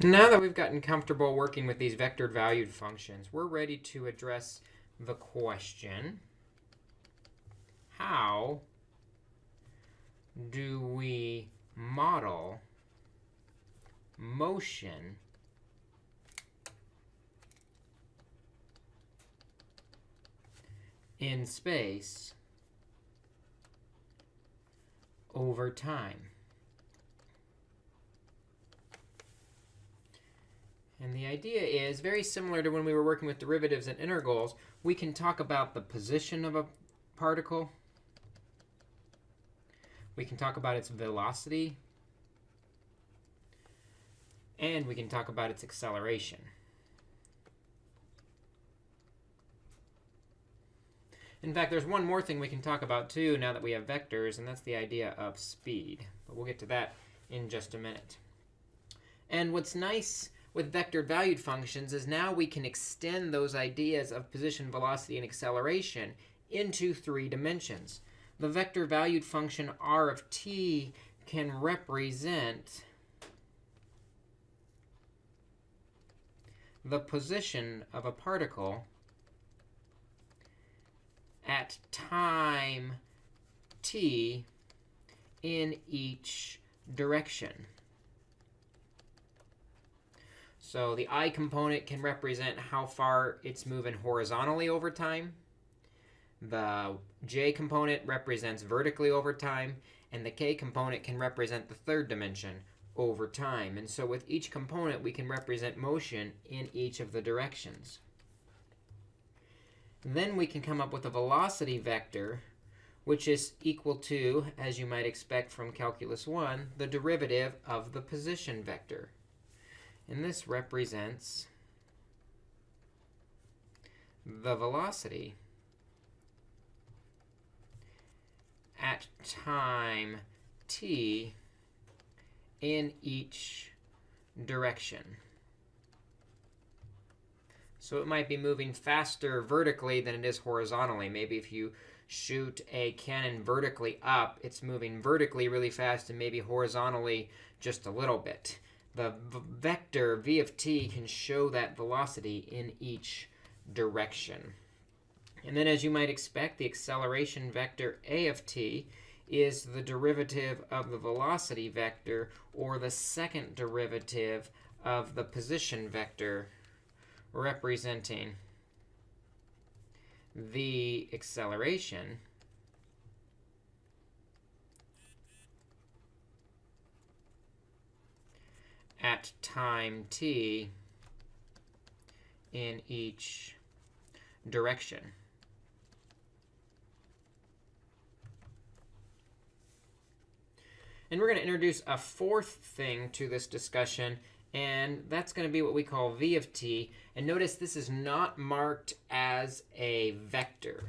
Now that we've gotten comfortable working with these vector valued functions, we're ready to address the question, how do we model motion in space over time? And the idea is very similar to when we were working with derivatives and integrals. We can talk about the position of a particle. We can talk about its velocity. And we can talk about its acceleration. In fact, there's one more thing we can talk about, too, now that we have vectors, and that's the idea of speed. But we'll get to that in just a minute. And what's nice with vector valued functions is now we can extend those ideas of position, velocity, and acceleration into three dimensions. The vector valued function r of t can represent the position of a particle at time t in each direction. So the i component can represent how far it's moving horizontally over time. The j component represents vertically over time. And the k component can represent the third dimension over time. And so with each component, we can represent motion in each of the directions. Then we can come up with a velocity vector, which is equal to, as you might expect from Calculus 1, the derivative of the position vector. And this represents the velocity at time t in each direction. So it might be moving faster vertically than it is horizontally. Maybe if you shoot a cannon vertically up, it's moving vertically really fast and maybe horizontally just a little bit the vector v of t can show that velocity in each direction. And then as you might expect, the acceleration vector a of t is the derivative of the velocity vector, or the second derivative of the position vector, representing the acceleration at time t in each direction. And we're going to introduce a fourth thing to this discussion, and that's going to be what we call v of t. And notice this is not marked as a vector.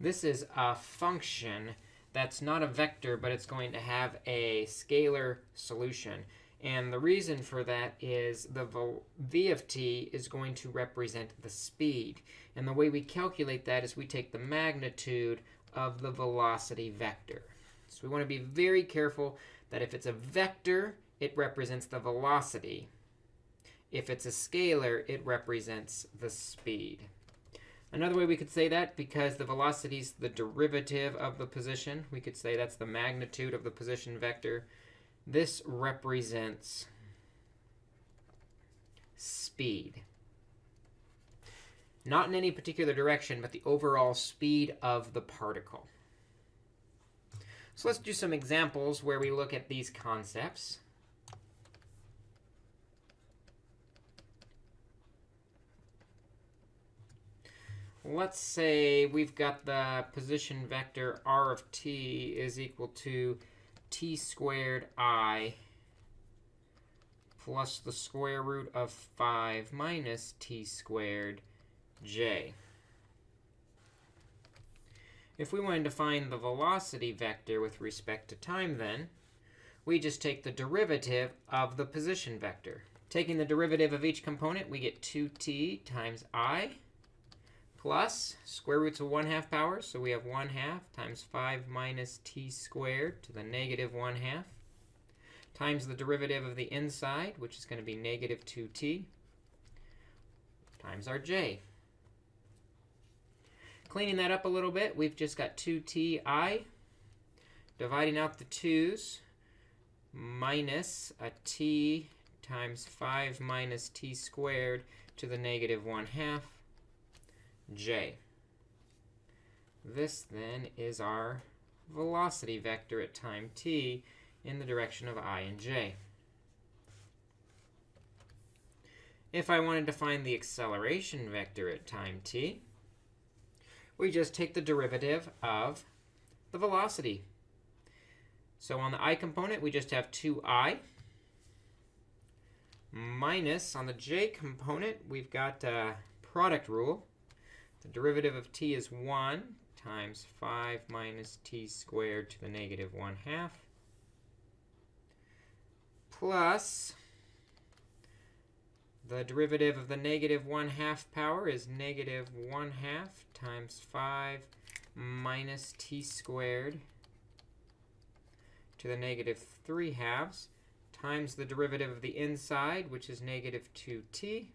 This is a function that's not a vector, but it's going to have a scalar solution. And the reason for that is the v of t is going to represent the speed. And the way we calculate that is we take the magnitude of the velocity vector. So we want to be very careful that if it's a vector, it represents the velocity. If it's a scalar, it represents the speed. Another way we could say that, because the velocity is the derivative of the position, we could say that's the magnitude of the position vector. This represents speed. Not in any particular direction, but the overall speed of the particle. So let's do some examples where we look at these concepts. Let's say we've got the position vector r of t is equal to t squared i plus the square root of 5 minus t squared j. If we wanted to find the velocity vector with respect to time, then, we just take the derivative of the position vector. Taking the derivative of each component, we get 2t times i plus square roots of 1 half power. So we have 1 half times 5 minus t squared to the negative 1 half times the derivative of the inside, which is going to be negative 2t, times our j. Cleaning that up a little bit, we've just got 2ti. Dividing out the 2's, minus a t times 5 minus t squared to the negative 1 half j. This then is our velocity vector at time t in the direction of i and j. If I wanted to find the acceleration vector at time t, we just take the derivative of the velocity. So on the i component, we just have 2i minus on the j component, we've got a product rule. The derivative of t is 1 times 5 minus t squared to the negative 1 half plus the derivative of the negative 1 half power is negative 1 half times 5 minus t squared to the negative 3 halves times the derivative of the inside, which is negative 2t.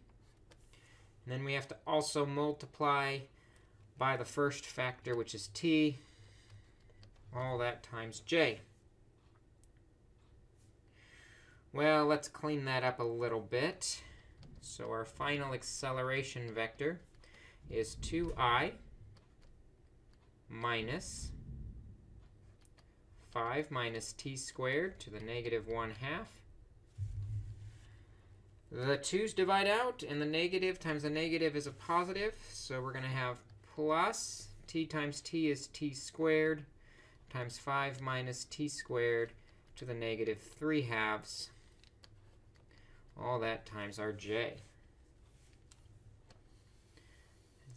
And then we have to also multiply by the first factor, which is t, all that times j. Well, let's clean that up a little bit. So our final acceleration vector is 2i minus 5 minus t squared to the negative 1 half. The 2's divide out, and the negative times the negative is a positive. So we're going to have plus t times t is t squared times 5 minus t squared to the negative 3 halves all that times our j.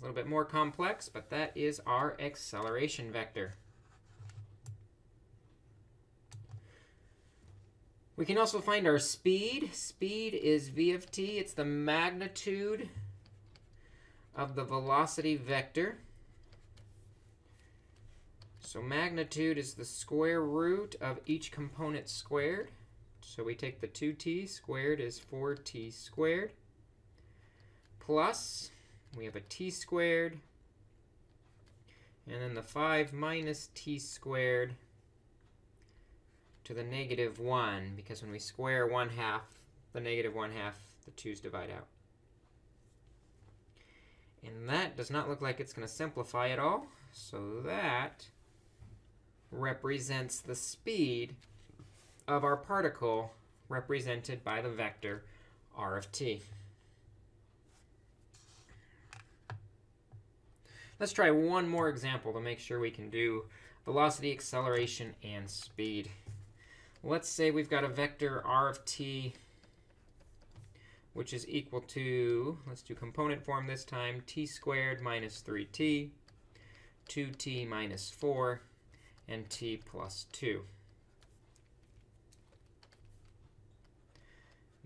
a little bit more complex, but that is our acceleration vector. We can also find our speed. Speed is v of t. It's the magnitude of the velocity vector. So magnitude is the square root of each component squared. So we take the 2t squared is 4t squared plus we have a t squared and then the 5 minus t squared to the negative 1 because when we square 1 half, the negative 1 half, the 2's divide out. And that does not look like it's going to simplify at all. So that represents the speed of our particle represented by the vector r of t. Let's try one more example to make sure we can do velocity, acceleration, and speed. Let's say we've got a vector r of t which is equal to, let's do component form this time, t squared minus 3t, 2t minus 4, and t plus 2.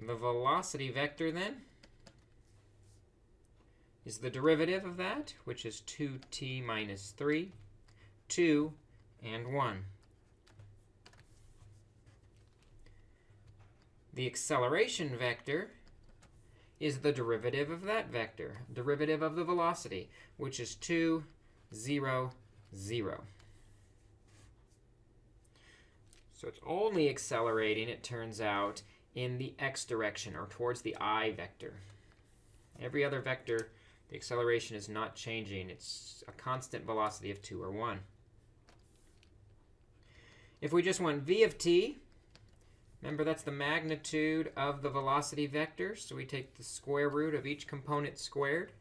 The velocity vector, then, is the derivative of that, which is 2t minus 3, 2, and 1. The acceleration vector is the derivative of that vector, derivative of the velocity, which is 2, 0, 0. So it's only accelerating, it turns out, in the x direction, or towards the i vector. Every other vector, the acceleration is not changing. It's a constant velocity of 2 or 1. If we just want v of t, remember that's the magnitude of the velocity vector. So we take the square root of each component squared,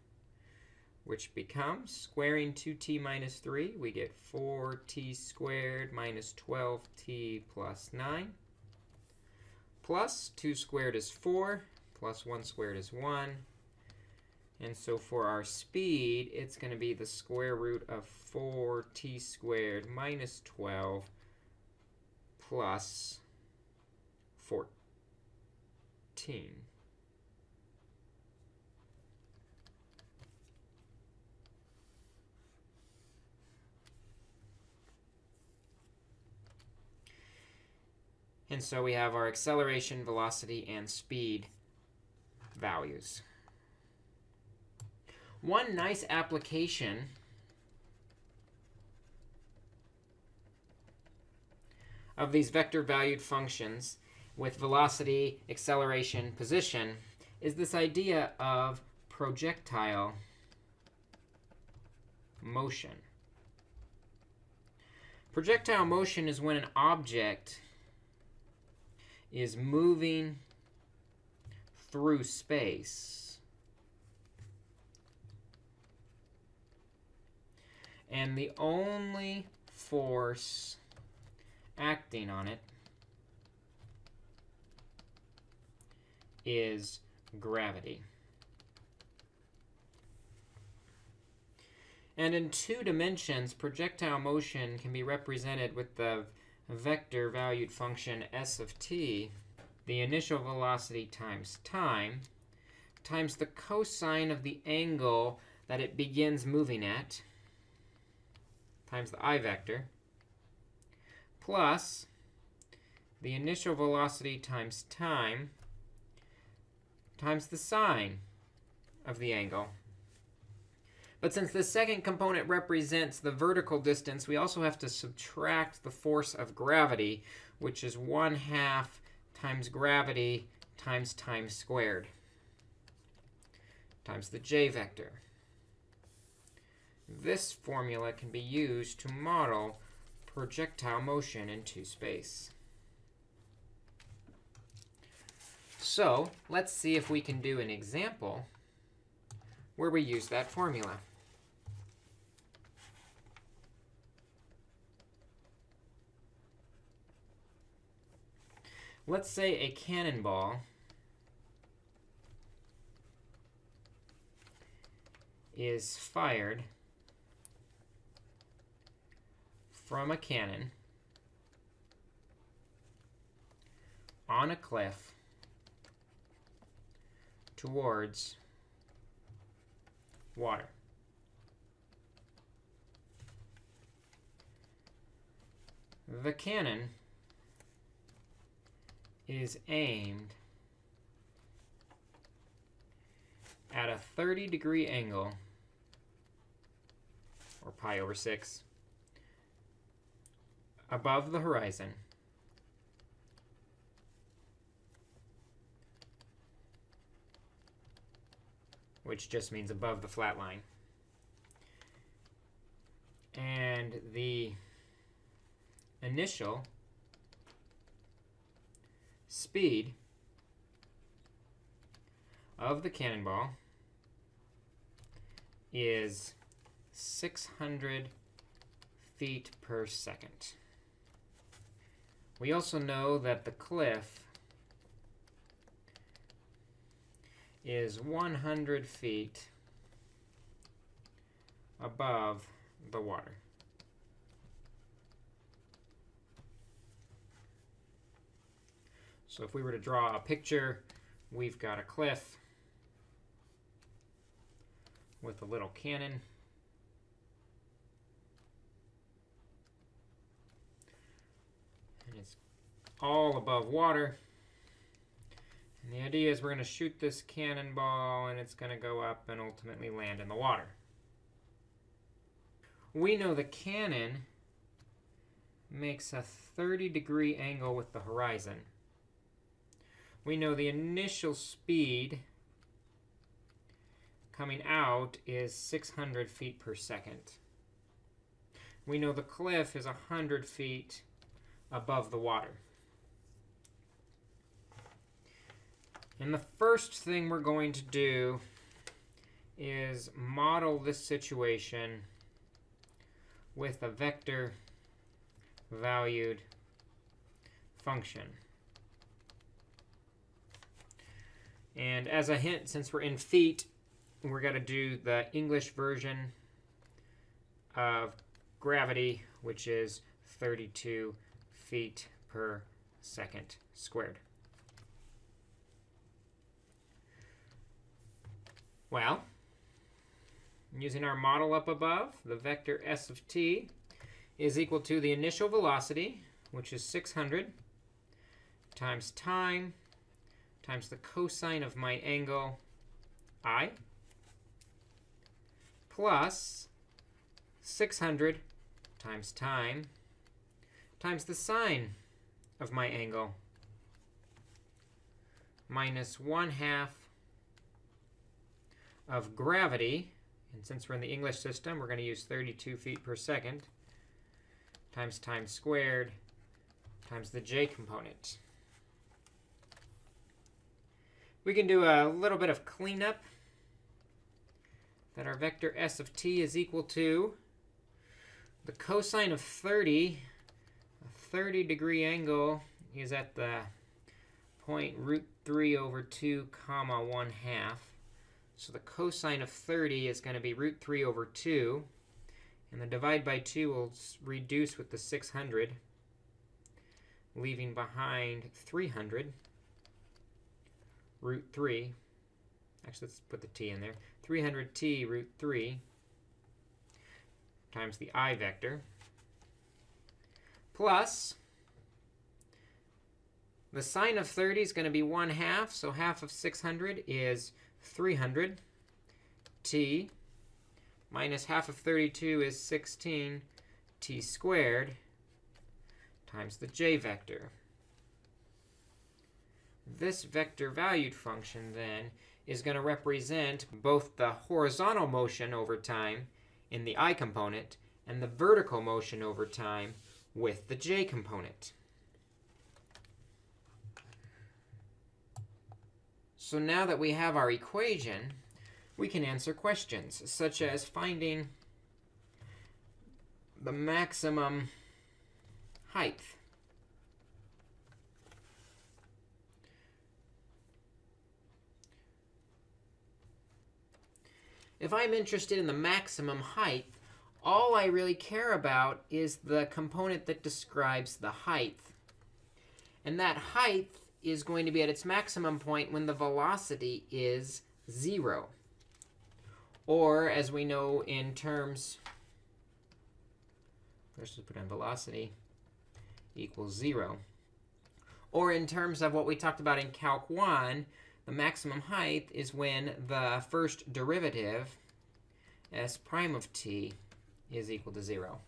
which becomes squaring 2t minus 3. We get 4t squared minus 12t plus 9 plus 2 squared is 4, plus 1 squared is 1. And so for our speed, it's going to be the square root of 4t squared minus 12 plus 14. 13. And so we have our acceleration, velocity, and speed values. One nice application of these vector-valued functions with velocity, acceleration, position is this idea of projectile motion. Projectile motion is when an object is moving through space. And the only force acting on it is gravity. And in two dimensions, projectile motion can be represented with the vector valued function s of t, the initial velocity times time, times the cosine of the angle that it begins moving at, times the i vector, plus the initial velocity times time times the sine of the angle. But since the second component represents the vertical distance, we also have to subtract the force of gravity, which is 1 half times gravity times time squared times the j vector. This formula can be used to model projectile motion into space. So let's see if we can do an example where we use that formula. Let's say a cannonball is fired from a cannon on a cliff towards water. The cannon is aimed at a 30 degree angle, or pi over 6, above the horizon. Which just means above the flat line. And the initial speed of the cannonball is 600 feet per second. We also know that the cliff is 100 feet above the water. So if we were to draw a picture, we've got a cliff with a little cannon. And it's all above water. Idea is we're going to shoot this cannonball, and it's going to go up and ultimately land in the water. We know the cannon makes a 30 degree angle with the horizon. We know the initial speed coming out is 600 feet per second. We know the cliff is 100 feet above the water. And the first thing we're going to do is model this situation with a vector valued function. And as a hint, since we're in feet, we're going to do the English version of gravity, which is 32 feet per second squared. Well, using our model up above, the vector s of t is equal to the initial velocity, which is 600, times time times the cosine of my angle i plus 600 times time times the sine of my angle minus 1 half of gravity. And since we're in the English system, we're going to use 32 feet per second times time squared times the j component. We can do a little bit of cleanup that our vector s of t is equal to the cosine of 30. A 30 degree angle is at the point root 3 over 2 comma 1 half. So the cosine of 30 is going to be root 3 over 2. And the divide by 2 will reduce with the 600, leaving behind 300 root 3. Actually, let's put the t in there. 300t root 3 times the i vector plus the sine of 30 is going to be 1 half, so half of 600 is 300. t minus half of 32 is 16 t squared times the j vector. This vector valued function, then, is going to represent both the horizontal motion over time in the i component and the vertical motion over time with the j component. So now that we have our equation, we can answer questions, such as finding the maximum height. If I'm interested in the maximum height, all I really care about is the component that describes the height. And that height is going to be at its maximum point when the velocity is 0. Or, as we know in terms, let's just put in velocity equals 0. Or in terms of what we talked about in Calc 1, the maximum height is when the first derivative, s prime of t, is equal to 0.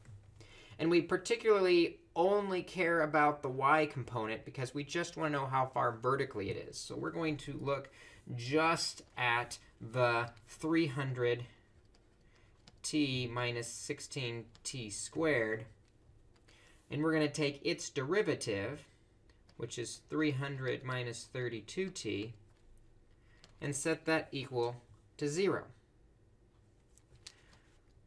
And we particularly only care about the y component because we just want to know how far vertically it is. So we're going to look just at the 300t minus 16t squared. And we're going to take its derivative, which is 300 minus 32t, and set that equal to 0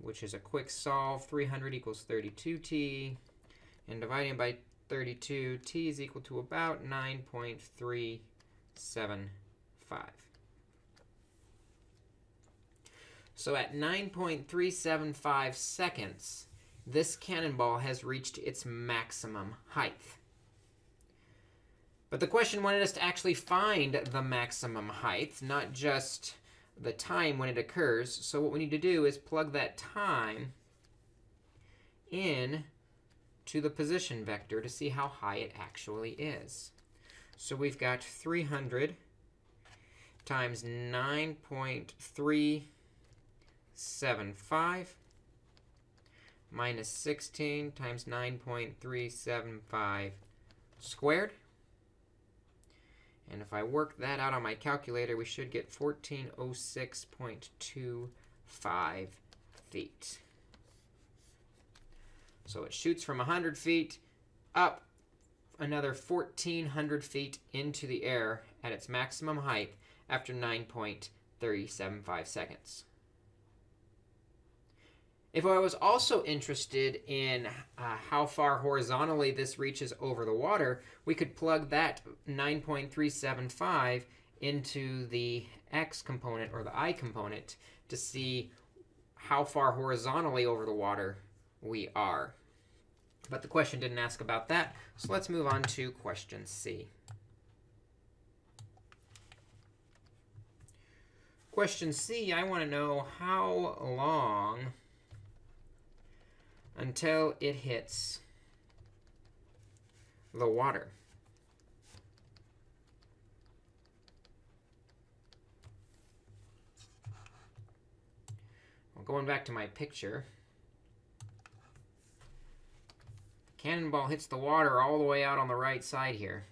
which is a quick solve. 300 equals 32t. And dividing by 32, t is equal to about 9.375. So at 9.375 seconds, this cannonball has reached its maximum height. But the question wanted us to actually find the maximum height, not just the time when it occurs. So what we need to do is plug that time in to the position vector to see how high it actually is. So we've got 300 times 9.375 minus 16 times 9.375 squared. And if I work that out on my calculator, we should get 1406.25 feet. So it shoots from 100 feet up another 1,400 feet into the air at its maximum height after 9.375 seconds. If I was also interested in uh, how far horizontally this reaches over the water, we could plug that 9.375 into the x component or the i component to see how far horizontally over the water we are. But the question didn't ask about that, so let's move on to question C. Question C, I want to know how long until it hits the water. Well, going back to my picture, cannonball hits the water all the way out on the right side here.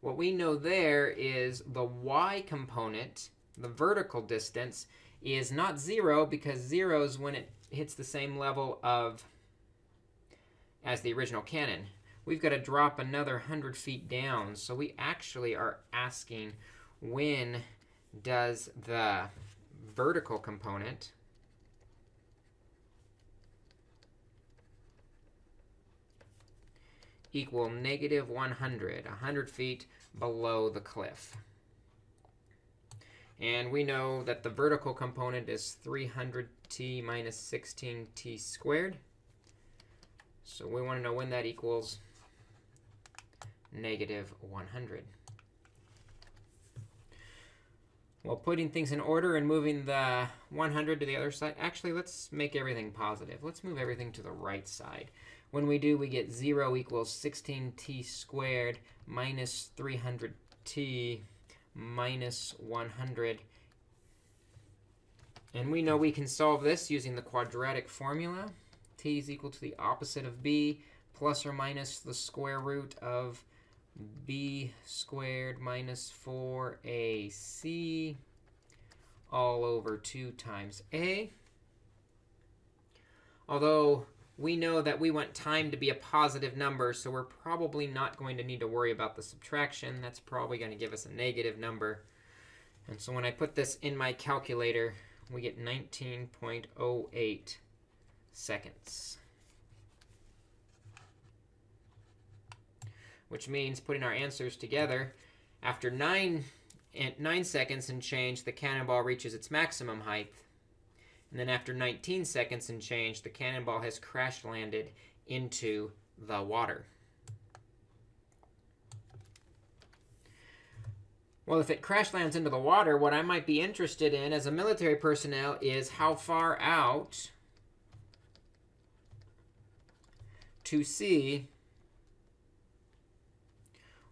What we know there is the y component, the vertical distance, is not 0 because 0 is when it hits the same level of as the original cannon. We've got to drop another 100 feet down. So we actually are asking when does the vertical component equal negative 100, 100 feet below the cliff. And we know that the vertical component is 300t minus 16t squared. So we want to know when that equals negative 100. Well, putting things in order and moving the 100 to the other side, actually, let's make everything positive. Let's move everything to the right side. When we do, we get 0 equals 16t squared minus 300t minus 100. And we know we can solve this using the quadratic formula. t is equal to the opposite of b plus or minus the square root of b squared minus 4ac all over 2 times a. Although we know that we want time to be a positive number, so we're probably not going to need to worry about the subtraction. That's probably going to give us a negative number. And so when I put this in my calculator, we get 19.08 seconds. Which means putting our answers together, after 9, eh, 9 seconds and change, the cannonball reaches its maximum height. And then after 19 seconds and change, the cannonball has crash landed into the water. Well, if it crash lands into the water, what I might be interested in as a military personnel is how far out to sea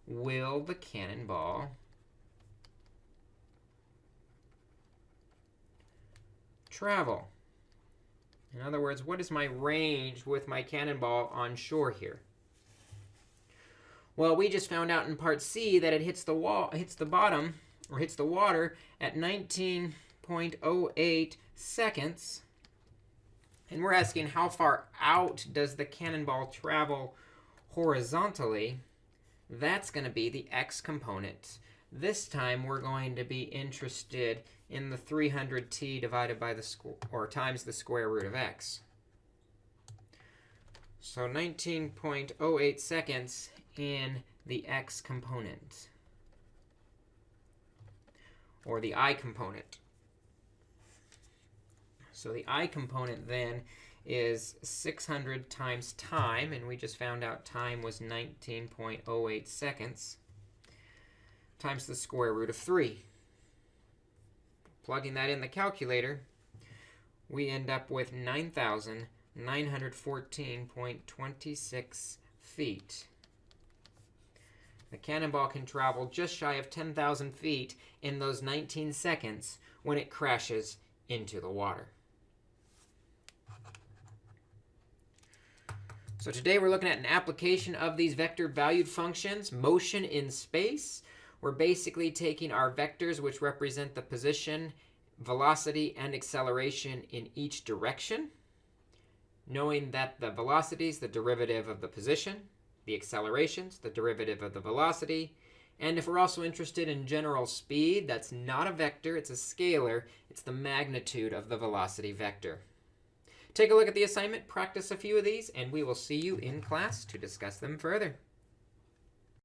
will the cannonball travel? In other words, what is my range with my cannonball on shore here? Well, we just found out in part C that it hits the wall, hits the bottom, or hits the water at 19.08 seconds. And we're asking how far out does the cannonball travel horizontally? That's going to be the x component. This time, we're going to be interested in the 300t divided by the square, or times the square root of x. So 19.08 seconds in the x component, or the i component. So the i component then is 600 times time, and we just found out time was 19.08 seconds, times the square root of 3. Plugging that in the calculator, we end up with 9,914.26 feet. The cannonball can travel just shy of 10,000 feet in those 19 seconds when it crashes into the water. So today we're looking at an application of these vector valued functions, motion in space. We're basically taking our vectors, which represent the position, velocity, and acceleration in each direction, knowing that the velocity is the derivative of the position, the accelerations, the derivative of the velocity, and if we're also interested in general speed, that's not a vector, it's a scalar. It's the magnitude of the velocity vector. Take a look at the assignment, practice a few of these, and we will see you in class to discuss them further.